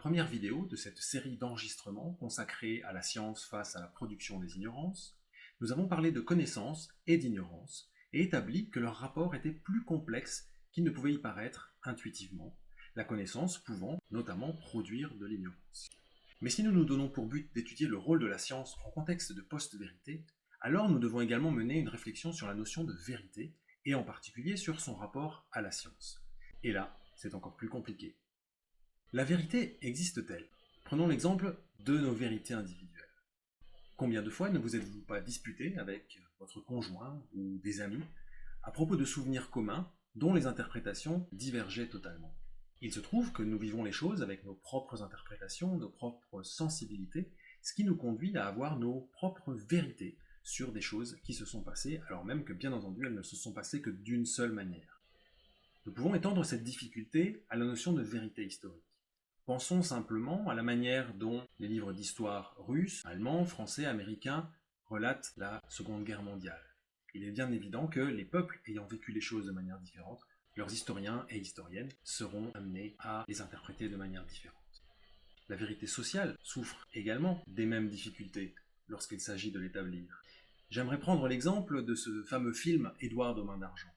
première vidéo de cette série d'enregistrements consacrée à la science face à la production des ignorances, nous avons parlé de connaissance et d'ignorance et établi que leur rapport était plus complexe qu'il ne pouvait y paraître intuitivement, la connaissance pouvant notamment produire de l'ignorance. Mais si nous nous donnons pour but d'étudier le rôle de la science en contexte de post-vérité, alors nous devons également mener une réflexion sur la notion de vérité, et en particulier sur son rapport à la science. Et là, c'est encore plus compliqué. La vérité existe-t-elle? Prenons l'exemple de nos vérités individuelles. Combien de fois ne vous êtes-vous pas disputé avec votre conjoint ou des amis à propos de souvenirs communs dont les interprétations divergeaient totalement? Il se trouve que nous vivons les choses avec nos propres interprétations, nos propres sensibilités, ce qui nous conduit à avoir nos propres vérités sur des choses qui se sont passées, alors même que bien entendu elles ne se sont passées que d'une seule manière. Nous pouvons étendre cette difficulté à la notion de vérité historique. Pensons simplement à la manière dont les livres d'histoire russes, allemands, français, américains relatent la Seconde Guerre mondiale. Il est bien évident que les peuples ayant vécu les choses de manière différente, leurs historiens et historiennes seront amenés à les interpréter de manière différente. La vérité sociale souffre également des mêmes difficultés lorsqu'il s'agit de l'établir. J'aimerais prendre l'exemple de ce fameux film Édouard aux mains d'argent.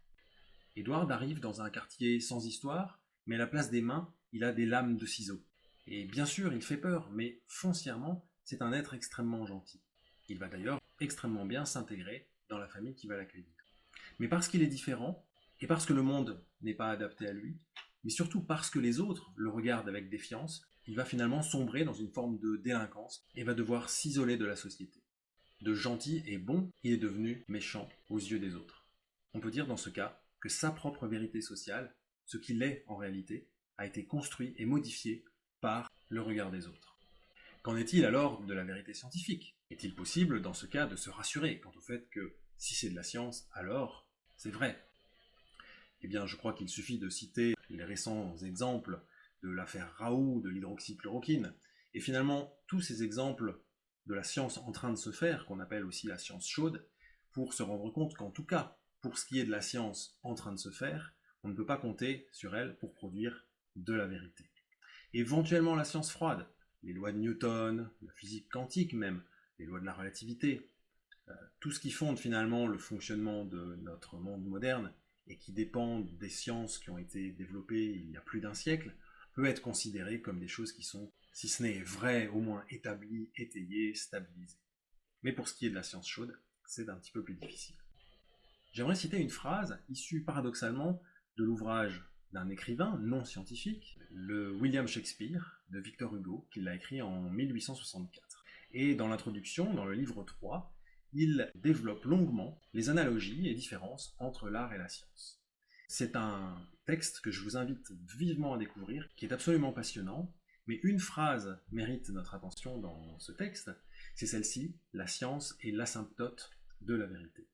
Édouard arrive dans un quartier sans histoire, mais la place des mains, il a des lames de ciseaux. Et bien sûr, il fait peur, mais foncièrement, c'est un être extrêmement gentil. Il va d'ailleurs extrêmement bien s'intégrer dans la famille qui va l'accueillir. Mais parce qu'il est différent, et parce que le monde n'est pas adapté à lui, mais surtout parce que les autres le regardent avec défiance, il va finalement sombrer dans une forme de délinquance et va devoir s'isoler de la société. De gentil et bon, il est devenu méchant aux yeux des autres. On peut dire dans ce cas que sa propre vérité sociale, ce qu'il est en réalité, a été construit et modifié par le regard des autres. Qu'en est-il alors de la vérité scientifique? Est-il possible dans ce cas de se rassurer quant au fait que si c'est de la science, alors c'est vrai? Eh bien je crois qu'il suffit de citer les récents exemples de l'affaire Raoult, de l'hydroxychloroquine, et finalement tous ces exemples de la science en train de se faire, qu'on appelle aussi la science chaude, pour se rendre compte qu'en tout cas, pour ce qui est de la science en train de se faire, on ne peut pas compter sur elle pour produire de la vérité. Éventuellement la science froide, les lois de Newton, la physique quantique même, les lois de la relativité, euh, tout ce qui fonde finalement le fonctionnement de notre monde moderne et qui dépend des sciences qui ont été développées il y a plus d'un siècle, peut être considéré comme des choses qui sont, si ce n'est vraies, au moins établies, étayées, stabilisées. Mais pour ce qui est de la science chaude, c'est un petit peu plus difficile. J'aimerais citer une phrase issue paradoxalement de l'ouvrage d'un écrivain non scientifique, le William Shakespeare de Victor Hugo, qu'il a écrit en 1864. Et dans l'introduction, dans le livre 3, il développe longuement les analogies et différences entre l'art et la science. C'est un texte que je vous invite vivement à découvrir, qui est absolument passionnant, mais une phrase mérite notre attention dans ce texte, c'est celle-ci, la science est l'asymptote de la vérité.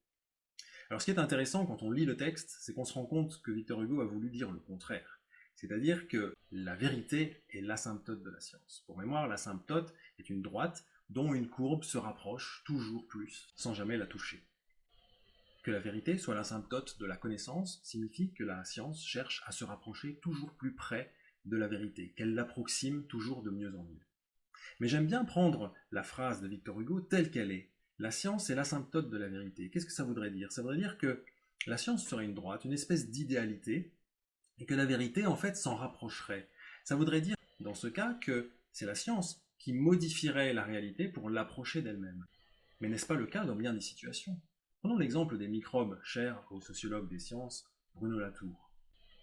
Alors ce qui est intéressant quand on lit le texte, c'est qu'on se rend compte que Victor Hugo a voulu dire le contraire. C'est-à-dire que la vérité est l'asymptote de la science. Pour mémoire, l'asymptote est une droite dont une courbe se rapproche toujours plus, sans jamais la toucher. Que la vérité soit l'asymptote de la connaissance signifie que la science cherche à se rapprocher toujours plus près de la vérité, qu'elle l'approxime toujours de mieux en mieux. Mais j'aime bien prendre la phrase de Victor Hugo telle qu'elle est, la science est l'asymptote de la vérité. Qu'est-ce que ça voudrait dire? Ça voudrait dire que la science serait une droite, une espèce d'idéalité, et que la vérité, en fait, s'en rapprocherait. Ça voudrait dire, dans ce cas, que c'est la science qui modifierait la réalité pour l'approcher d'elle-même. Mais n'est-ce pas le cas dans bien des situations? Prenons l'exemple des microbes chers au sociologue des sciences, Bruno Latour.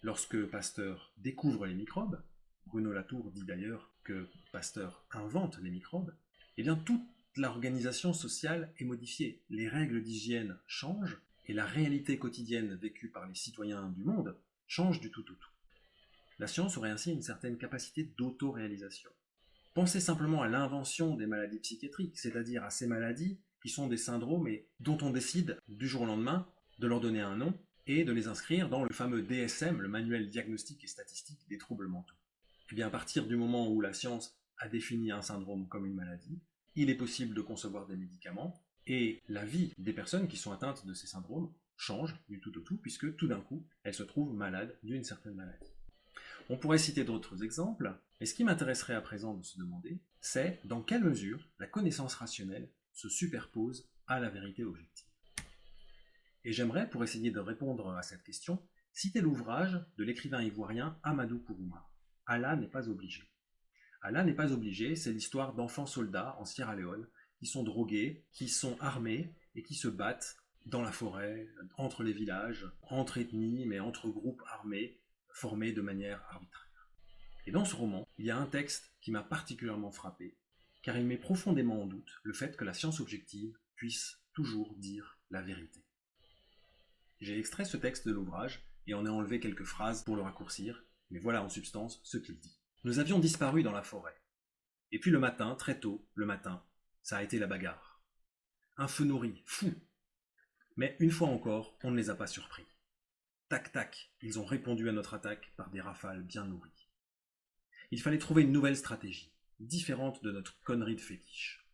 Lorsque Pasteur découvre les microbes, Bruno Latour dit d'ailleurs que Pasteur invente les microbes, eh bien tout l'organisation sociale est modifiée. Les règles d'hygiène changent et la réalité quotidienne vécue par les citoyens du monde change du tout au tout. La science aurait ainsi une certaine capacité d'auto-réalisation. Pensez simplement à l'invention des maladies psychiatriques, c'est-à-dire à ces maladies qui sont des syndromes et dont on décide du jour au lendemain de leur donner un nom et de les inscrire dans le fameux DSM, le manuel diagnostique et statistique des troubles mentaux. Et eh bien à partir du moment où la science a défini un syndrome comme une maladie, il est possible de concevoir des médicaments, et la vie des personnes qui sont atteintes de ces syndromes change du tout au tout, puisque tout d'un coup, elles se trouvent malades d'une certaine maladie. On pourrait citer d'autres exemples, mais ce qui m'intéresserait à présent de se demander, c'est dans quelle mesure la connaissance rationnelle se superpose à la vérité objective. Et j'aimerais, pour essayer de répondre à cette question, citer l'ouvrage de l'écrivain ivoirien Amadou Kourouma. Allah n'est pas obligé. Allah n'est pas obligé, c'est l'histoire d'enfants soldats en Sierra Leone qui sont drogués, qui sont armés et qui se battent dans la forêt, entre les villages, entre ethnies, mais entre groupes armés, formés de manière arbitraire. Et dans ce roman, il y a un texte qui m'a particulièrement frappé, car il met profondément en doute le fait que la science objective puisse toujours dire la vérité. J'ai extrait ce texte de l'ouvrage et en ai enlevé quelques phrases pour le raccourcir, mais voilà en substance ce qu'il dit. Nous avions disparu dans la forêt. Et puis le matin, très tôt, le matin, ça a été la bagarre. Un feu nourri, fou. Mais une fois encore, on ne les a pas surpris. Tac tac, ils ont répondu à notre attaque par des rafales bien nourries. Il fallait trouver une nouvelle stratégie, différente de notre connerie de fétiche.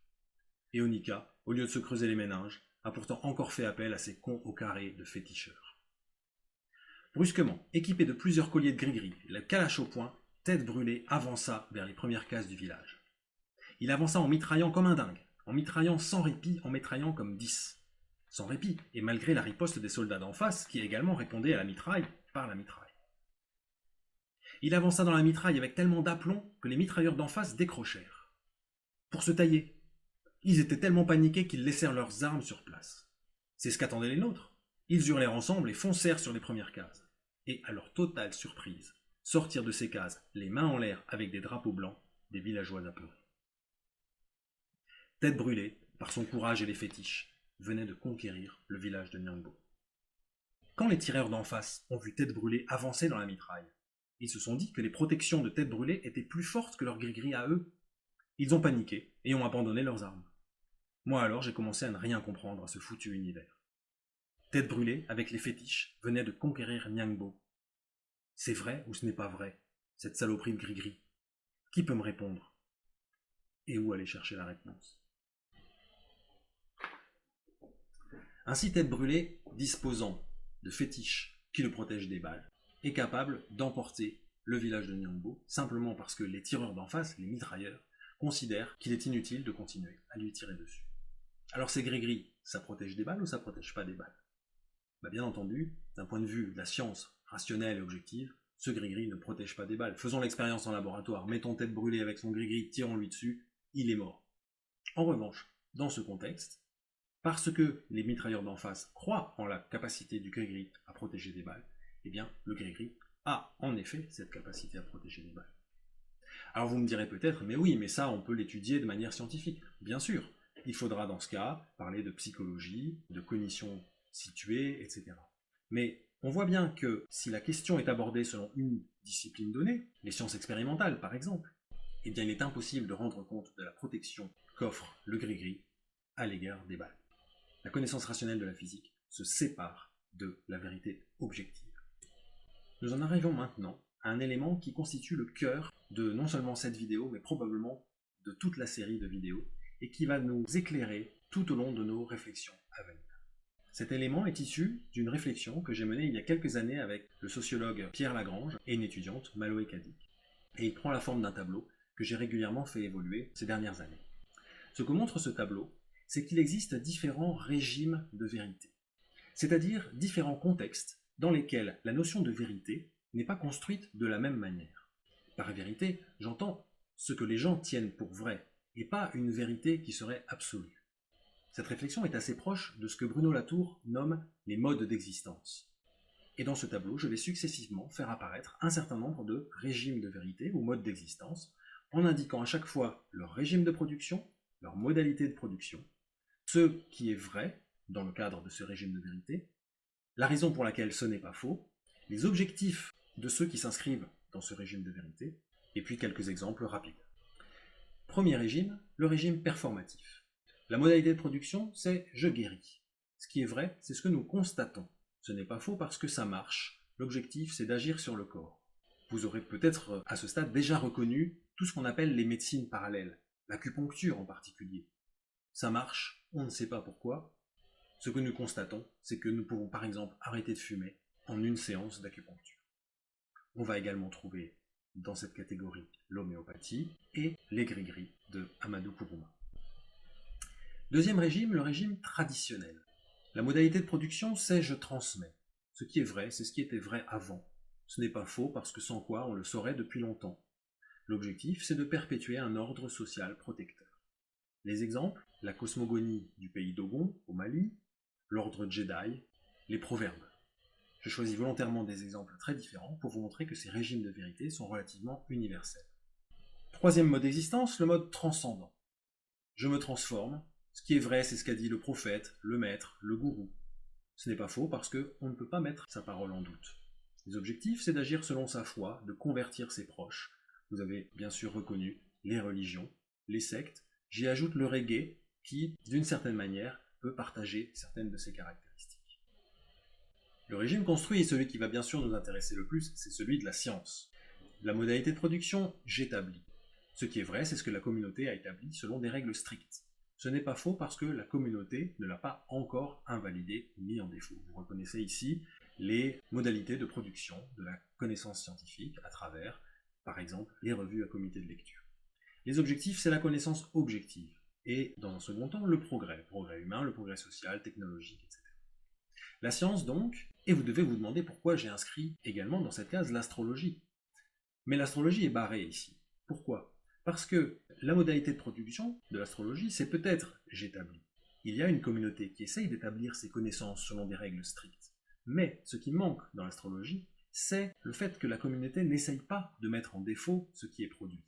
Et Onika, au lieu de se creuser les méninges, a pourtant encore fait appel à ses cons au carré de féticheurs. Brusquement, équipé de plusieurs colliers de gris-gris, la calache au poing, tête brûlée avança vers les premières cases du village. Il avança en mitraillant comme un dingue, en mitraillant sans répit, en mitraillant comme dix. Sans répit, et malgré la riposte des soldats d'en face, qui également répondaient à la mitraille par la mitraille. Il avança dans la mitraille avec tellement d'aplomb que les mitrailleurs d'en face décrochèrent. Pour se tailler. Ils étaient tellement paniqués qu'ils laissèrent leurs armes sur place. C'est ce qu'attendaient les nôtres. Ils hurlèrent ensemble et foncèrent sur les premières cases et, à leur totale surprise, sortirent de ces cases, les mains en l'air avec des drapeaux blancs, des villageois apeurés. Tête brûlée, par son courage et les fétiches, venait de conquérir le village de Nyangbo. Quand les tireurs d'en face ont vu Tête brûlée avancer dans la mitraille, ils se sont dit que les protections de Tête brûlée étaient plus fortes que leurs gris-gris à eux. Ils ont paniqué et ont abandonné leurs armes. Moi alors j'ai commencé à ne rien comprendre à ce foutu univers. Tête brûlée, avec les fétiches, venait de conquérir Nyangbo. C'est vrai ou ce n'est pas vrai, cette saloperie de gris-gris Qui peut me répondre? Et où aller chercher la réponse? Ainsi Tête brûlée, disposant de fétiches qui le protègent des balles, est capable d'emporter le village de Nyangbo, simplement parce que les tireurs d'en face, les mitrailleurs, considèrent qu'il est inutile de continuer à lui tirer dessus. Alors ces gris-gris, ça protège des balles ou ça protège pas des balles? Bah, bien entendu, d'un point de vue de la science rationnelle et objective, ce gris-gris ne protège pas des balles. Faisons l'expérience en laboratoire, mettons tête brûlée avec son gris-gris, tirons-lui dessus, il est mort. En revanche, dans ce contexte, parce que les mitrailleurs d'en face croient en la capacité du gris-gris à protéger des balles, eh bien, le gris-gris a en effet cette capacité à protéger des balles. Alors vous me direz peut-être, mais oui, mais ça, on peut l'étudier de manière scientifique. Bien sûr, il faudra dans ce cas parler de psychologie, de cognition situé, etc. Mais on voit bien que si la question est abordée selon une discipline donnée, les sciences expérimentales par exemple, eh bien il est impossible de rendre compte de la protection qu'offre le gris-gris à l'égard des balles. La connaissance rationnelle de la physique se sépare de la vérité objective. Nous en arrivons maintenant à un élément qui constitue le cœur de non seulement cette vidéo, mais probablement de toute la série de vidéos, et qui va nous éclairer tout au long de nos réflexions à venir. Cet élément est issu d'une réflexion que j'ai menée il y a quelques années avec le sociologue Pierre Lagrange et une étudiante, Maloé Kadik. Et il prend la forme d'un tableau que j'ai régulièrement fait évoluer ces dernières années. Ce que montre ce tableau, c'est qu'il existe différents régimes de vérité, c'est-à-dire différents contextes dans lesquels la notion de vérité n'est pas construite de la même manière. Par vérité, j'entends ce que les gens tiennent pour vrai, et pas une vérité qui serait absolue. Cette réflexion est assez proche de ce que Bruno Latour nomme les modes d'existence. Et dans ce tableau, je vais successivement faire apparaître un certain nombre de régimes de vérité ou modes d'existence, en indiquant à chaque fois leur régime de production, leur modalité de production, ce qui est vrai dans le cadre de ce régime de vérité, la raison pour laquelle ce n'est pas faux, les objectifs de ceux qui s'inscrivent dans ce régime de vérité, et puis quelques exemples rapides. Premier régime, le régime performatif. La modalité de production, c'est je guéris. Ce qui est vrai, c'est ce que nous constatons. Ce n'est pas faux parce que ça marche. L'objectif, c'est d'agir sur le corps. Vous aurez peut-être euh, à ce stade déjà reconnu tout ce qu'on appelle les médecines parallèles, l'acupuncture en particulier. Ça marche, on ne sait pas pourquoi. Ce que nous constatons, c'est que nous pouvons par exemple arrêter de fumer en une séance d'acupuncture. On va également trouver dans cette catégorie l'homéopathie et les gris-gris de Amadou Kourouma. Deuxième régime, le régime traditionnel. La modalité de production, c'est je transmets. Ce qui est vrai, c'est ce qui était vrai avant. Ce n'est pas faux parce que sans quoi on le saurait depuis longtemps. L'objectif, c'est de perpétuer un ordre social protecteur. Les exemples, la cosmogonie du pays d'Ogon, au Mali, l'ordre Jedi, les proverbes. Je choisis volontairement des exemples très différents pour vous montrer que ces régimes de vérité sont relativement universels. Troisième mode d'existence, le mode transcendant. Je me transforme, ce qui est vrai, c'est ce qu'a dit le prophète, le maître, le gourou. Ce n'est pas faux parce qu'on ne peut pas mettre sa parole en doute. Les objectifs, c'est d'agir selon sa foi, de convertir ses proches. Vous avez bien sûr reconnu les religions, les sectes. J'y ajoute le reggae qui, d'une certaine manière, peut partager certaines de ses caractéristiques. Le régime construit est celui qui va bien sûr nous intéresser le plus, c'est celui de la science. La modalité de production, j'établis. Ce qui est vrai, c'est ce que la communauté a établi selon des règles strictes. Ce n'est pas faux parce que la communauté ne l'a pas encore invalidé ou mis en défaut. Vous reconnaissez ici les modalités de production de la connaissance scientifique à travers, par exemple, les revues à comité de lecture. Les objectifs, c'est la connaissance objective. Et dans un second temps, le progrès, le progrès humain, le progrès social, technologique, etc. La science donc, et vous devez vous demander pourquoi j'ai inscrit également dans cette case l'astrologie. Mais l'astrologie est barrée ici. Pourquoi? Parce que la modalité de production de l'astrologie, c'est peut-être j'établis. Il y a une communauté qui essaye d'établir ses connaissances selon des règles strictes. Mais ce qui manque dans l'astrologie, c'est le fait que la communauté n'essaye pas de mettre en défaut ce qui est produit.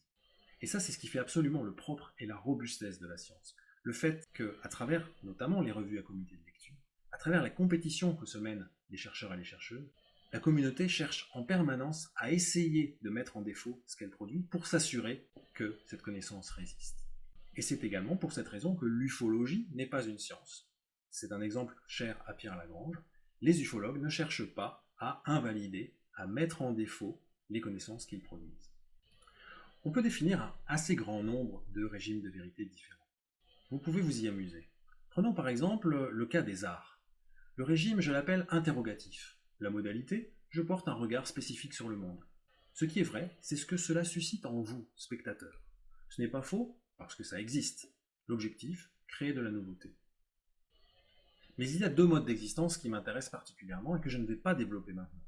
Et ça, c'est ce qui fait absolument le propre et la robustesse de la science. Le fait que, à travers notamment les revues à comité de lecture, à travers la compétition que se mènent les chercheurs et les chercheuses, la communauté cherche en permanence à essayer de mettre en défaut ce qu'elle produit pour s'assurer que cette connaissance résiste. Et c'est également pour cette raison que l'ufologie n'est pas une science. C'est un exemple cher à Pierre Lagrange. Les ufologues ne cherchent pas à invalider, à mettre en défaut les connaissances qu'ils produisent. On peut définir un assez grand nombre de régimes de vérité différents. Vous pouvez vous y amuser. Prenons par exemple le cas des arts. Le régime, je l'appelle interrogatif. La modalité, je porte un regard spécifique sur le monde. Ce qui est vrai, c'est ce que cela suscite en vous, spectateurs. Ce n'est pas faux, parce que ça existe. L'objectif, créer de la nouveauté. Mais il y a deux modes d'existence qui m'intéressent particulièrement et que je ne vais pas développer maintenant.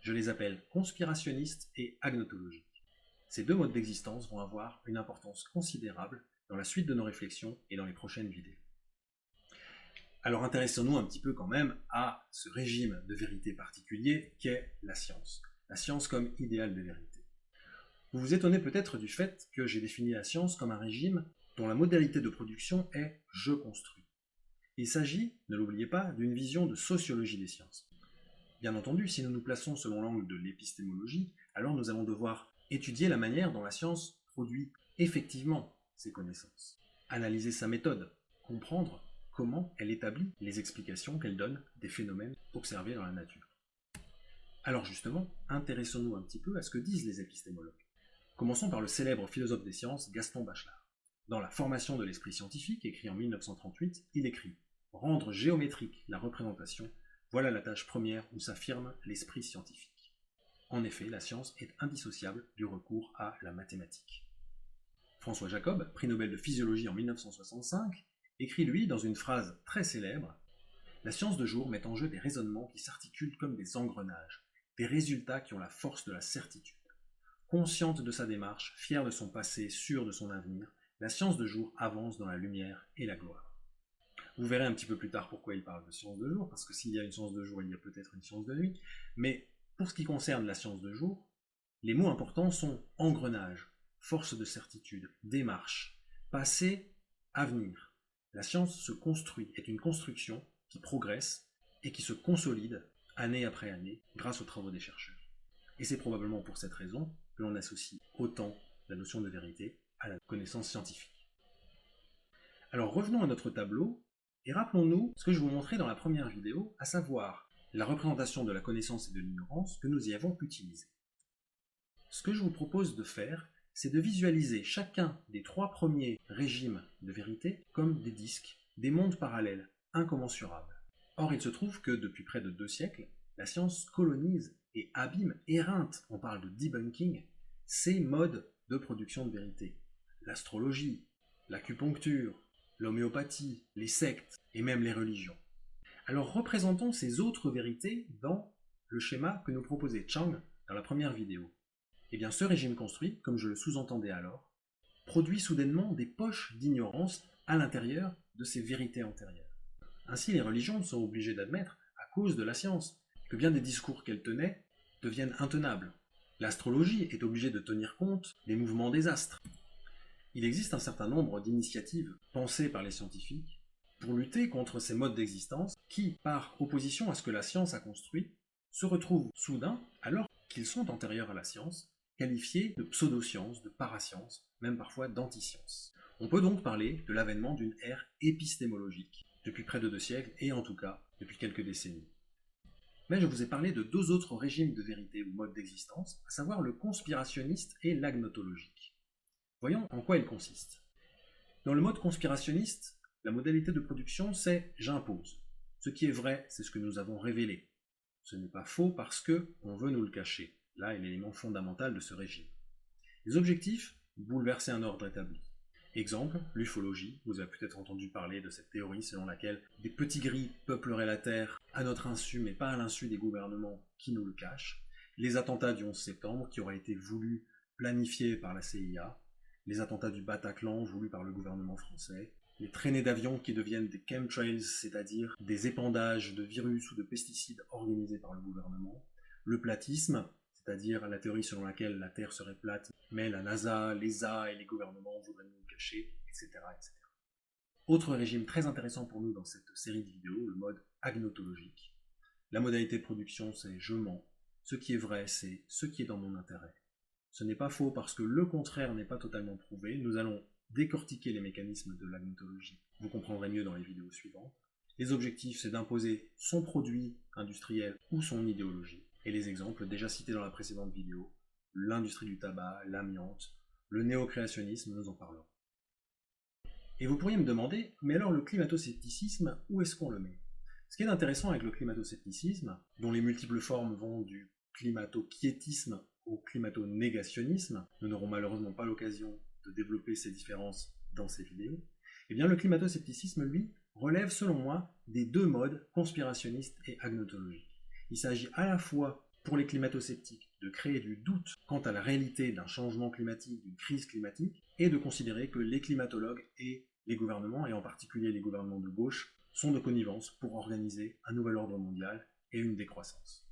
Je les appelle conspirationniste et agnotologique. Ces deux modes d'existence vont avoir une importance considérable dans la suite de nos réflexions et dans les prochaines vidéos. Alors intéressons-nous un petit peu quand même à ce régime de vérité particulier qu'est la science. La science comme idéal de vérité. Vous vous étonnez peut-être du fait que j'ai défini la science comme un régime dont la modalité de production est « je construis ». Il s'agit, ne l'oubliez pas, d'une vision de sociologie des sciences. Bien entendu, si nous nous plaçons selon l'angle de l'épistémologie, alors nous allons devoir étudier la manière dont la science produit effectivement ses connaissances, analyser sa méthode, comprendre comment elle établit les explications qu'elle donne des phénomènes observés dans la nature. Alors justement, intéressons-nous un petit peu à ce que disent les épistémologues. Commençons par le célèbre philosophe des sciences Gaston Bachelard. Dans La formation de l'esprit scientifique, écrit en 1938, il écrit « Rendre géométrique la représentation, voilà la tâche première où s'affirme l'esprit scientifique. » En effet, la science est indissociable du recours à la mathématique. François Jacob, prix Nobel de physiologie en 1965, écrit lui dans une phrase très célèbre La science de jour met en jeu des raisonnements qui s'articulent comme des engrenages, des résultats qui ont la force de la certitude. Consciente de sa démarche, fière de son passé, sûre de son avenir, la science de jour avance dans la lumière et la gloire. Vous verrez un petit peu plus tard pourquoi il parle de science de jour, parce que s'il y a une science de jour, il y a peut-être une science de nuit. Mais pour ce qui concerne la science de jour, les mots importants sont engrenage, force de certitude, démarche, passé, avenir. La science se construit, est une construction qui progresse et qui se consolide année après année grâce aux travaux des chercheurs. Et c'est probablement pour cette raison que l'on associe autant la notion de vérité à la connaissance scientifique. Alors revenons à notre tableau et rappelons-nous ce que je vous montrais dans la première vidéo, à savoir la représentation de la connaissance et de l'ignorance que nous y avons utilisée. Ce que je vous propose de faire, c'est de visualiser chacun des trois premiers régimes de vérité comme des disques, des mondes parallèles, incommensurables. Or, il se trouve que depuis près de deux siècles, la science colonise et abîme, éreinte, on parle de debunking, ces modes de production de vérité. L'astrologie, l'acupuncture, l'homéopathie, les sectes et même les religions. Alors représentons ces autres vérités dans le schéma que nous proposait Chang dans la première vidéo. Eh bien ce régime construit, comme je le sous-entendais alors, produit soudainement des poches d'ignorance à l'intérieur de ces vérités antérieures. Ainsi les religions sont obligées d'admettre, à cause de la science, que bien des discours qu'elles tenaient deviennent intenables. L'astrologie est obligée de tenir compte des mouvements des astres. Il existe un certain nombre d'initiatives pensées par les scientifiques pour lutter contre ces modes d'existence qui, par opposition à ce que la science a construit, se retrouvent soudain, alors qu'ils sont antérieurs à la science, qualifiés de pseudosciences, de parasciences, même parfois d'antisciences. On peut donc parler de l'avènement d'une ère épistémologique, depuis près de deux siècles, et en tout cas depuis quelques décennies. Mais je vous ai parlé de deux autres régimes de vérité ou modes d'existence, à savoir le conspirationniste et l'agnotologique. Voyons en quoi ils consistent. Dans le mode conspirationniste, la modalité de production c'est j'impose. Ce qui est vrai, c'est ce que nous avons révélé. Ce n'est pas faux parce que on veut nous le cacher. Là est l'élément fondamental de ce régime. Les objectifs Bouleverser un ordre établi. Exemple, l'ufologie. Vous avez peut-être entendu parler de cette théorie selon laquelle des petits gris peupleraient la Terre à notre insu, mais pas à l'insu des gouvernements qui nous le cachent. Les attentats du 11 septembre, qui auraient été voulus, planifiés par la CIA. Les attentats du Bataclan, voulus par le gouvernement français. Les traînées d'avions qui deviennent des chemtrails, c'est-à-dire des épandages de virus ou de pesticides organisés par le gouvernement. Le platisme, c'est-à-dire la théorie selon laquelle la Terre serait plate, mais la NASA, l'ESA et les gouvernements voudraient nous le cacher, etc., etc. Autre régime très intéressant pour nous dans cette série de vidéos, le mode agnotologique. La modalité de production, c'est je mens. Ce qui est vrai, c'est ce qui est dans mon intérêt. Ce n'est pas faux parce que le contraire n'est pas totalement prouvé. Nous allons décortiquer les mécanismes de l'agnotologie. Vous comprendrez mieux dans les vidéos suivantes. Les objectifs, c'est d'imposer son produit industriel ou son idéologie et les exemples déjà cités dans la précédente vidéo, l'industrie du tabac, l'amiante, le néocréationnisme, nous en parlons. Et vous pourriez me demander, mais alors le climato-scepticisme, où est-ce qu'on le met? Ce qui est intéressant avec le climato-scepticisme, dont les multiples formes vont du climato-quiétisme au climato-négationnisme, nous n'aurons malheureusement pas l'occasion de développer ces différences dans ces vidéos, eh bien le climato-scepticisme, lui, relève selon moi des deux modes conspirationnistes et agnotologiques. Il s'agit à la fois pour les climato-sceptiques de créer du doute quant à la réalité d'un changement climatique, d'une crise climatique, et de considérer que les climatologues et les gouvernements, et en particulier les gouvernements de gauche, sont de connivence pour organiser un nouvel ordre mondial et une décroissance.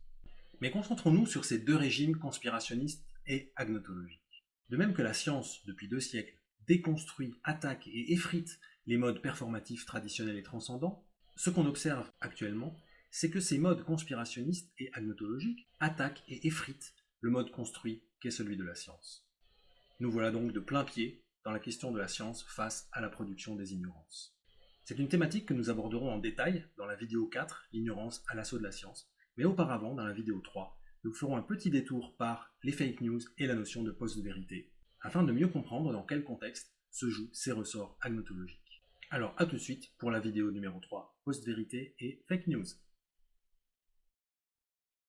Mais concentrons-nous sur ces deux régimes conspirationnistes et agnotologiques. De même que la science, depuis deux siècles, déconstruit, attaque et effrite les modes performatifs traditionnels et transcendants, ce qu'on observe actuellement, c'est que ces modes conspirationnistes et agnotologiques attaquent et effritent le mode construit qu'est celui de la science. Nous voilà donc de plein pied dans la question de la science face à la production des ignorances. C'est une thématique que nous aborderons en détail dans la vidéo 4, l'ignorance à l'assaut de la science, mais auparavant, dans la vidéo 3, nous ferons un petit détour par les fake news et la notion de post-vérité, afin de mieux comprendre dans quel contexte se jouent ces ressorts agnotologiques. Alors à tout de suite pour la vidéo numéro 3, post-vérité et fake news.